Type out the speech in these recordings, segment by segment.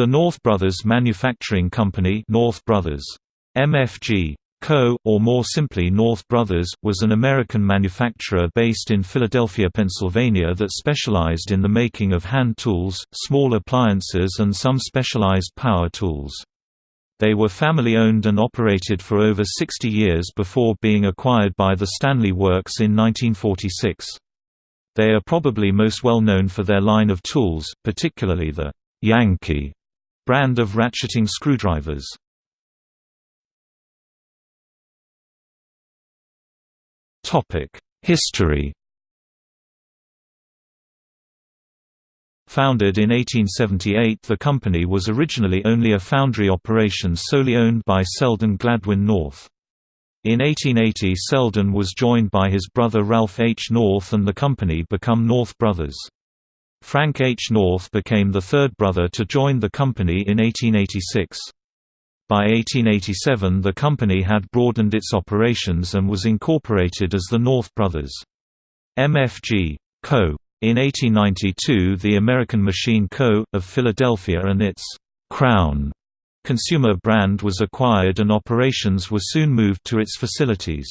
The North Brothers Manufacturing Company North Brothers. MFG. Co., or more simply North Brothers, was an American manufacturer based in Philadelphia, Pennsylvania that specialized in the making of hand tools, small appliances and some specialized power tools. They were family-owned and operated for over 60 years before being acquired by the Stanley Works in 1946. They are probably most well known for their line of tools, particularly the Yankee brand of ratcheting screwdrivers. History Founded in 1878 the company was originally only a foundry operation solely owned by Selden Gladwin North. In 1880 Selden was joined by his brother Ralph H. North and the company become North Brothers. Frank H. North became the third brother to join the company in 1886. By 1887 the company had broadened its operations and was incorporated as the North Brothers. MFG. Co. In 1892 the American Machine Co., of Philadelphia and its «Crown» consumer brand was acquired and operations were soon moved to its facilities.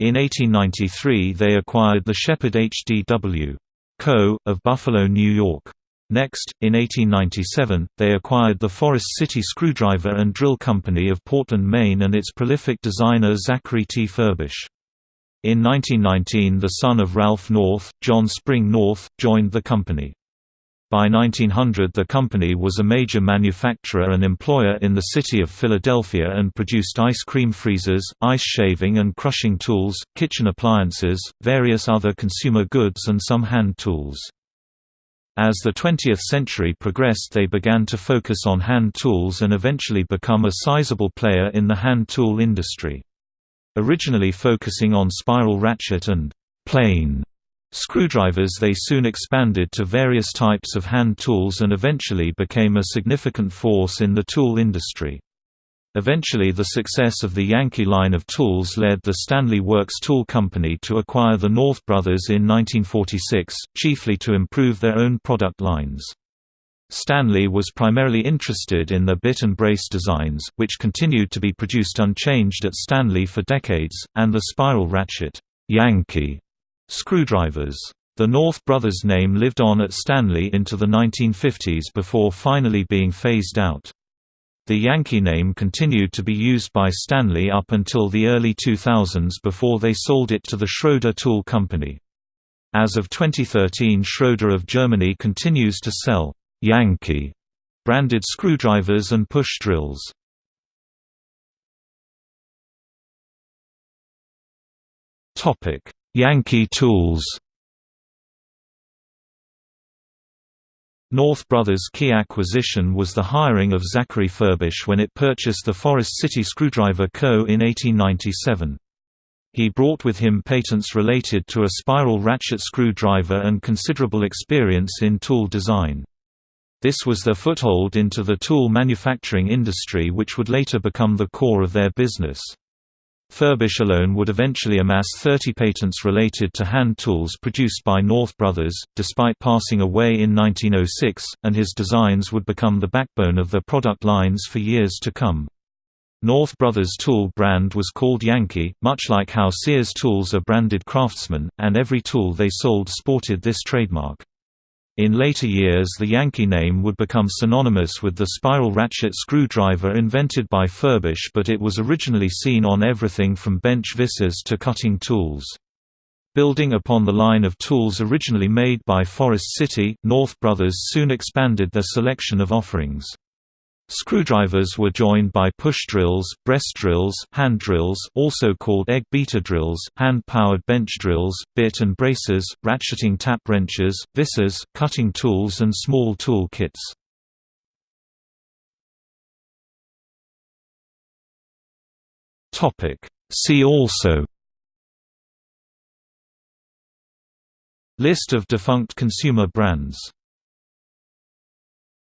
In 1893 they acquired the Shepard HDW. Co., of Buffalo, New York. Next, in 1897, they acquired the Forest City Screwdriver and Drill Company of Portland, Maine and its prolific designer Zachary T. Furbish. In 1919 the son of Ralph North, John Spring North, joined the company. By 1900 the company was a major manufacturer and employer in the city of Philadelphia and produced ice cream freezers, ice shaving and crushing tools, kitchen appliances, various other consumer goods and some hand tools. As the 20th century progressed they began to focus on hand tools and eventually become a sizable player in the hand tool industry. Originally focusing on spiral ratchet and «plane» screwdrivers they soon expanded to various types of hand tools and eventually became a significant force in the tool industry. Eventually the success of the Yankee line of tools led the Stanley Works Tool Company to acquire the North Brothers in 1946, chiefly to improve their own product lines. Stanley was primarily interested in the bit and brace designs, which continued to be produced unchanged at Stanley for decades, and the spiral ratchet Yankee screwdrivers. The North Brothers name lived on at Stanley into the 1950s before finally being phased out. The Yankee name continued to be used by Stanley up until the early 2000s before they sold it to the Schroeder Tool Company. As of 2013 Schroeder of Germany continues to sell Yankee branded screwdrivers and push drills. Yankee tools. North Brothers' key acquisition was the hiring of Zachary Furbish when it purchased the Forest City Screwdriver Co. in 1897. He brought with him patents related to a spiral ratchet screwdriver and considerable experience in tool design. This was their foothold into the tool manufacturing industry which would later become the core of their business. Furbish alone would eventually amass 30 patents related to hand tools produced by North Brothers, despite passing away in 1906, and his designs would become the backbone of their product lines for years to come. North Brothers tool brand was called Yankee, much like how Sears tools are branded Craftsman, and every tool they sold sported this trademark. In later years the Yankee name would become synonymous with the spiral ratchet screwdriver invented by Furbish but it was originally seen on everything from bench visors to cutting tools. Building upon the line of tools originally made by Forest City, North Brothers soon expanded their selection of offerings. Screwdrivers were joined by push drills, breast drills, hand drills also called egg beater drills, hand-powered bench drills, bit and braces, ratcheting tap wrenches, visors, cutting tools and small tool kits. See also List of defunct consumer brands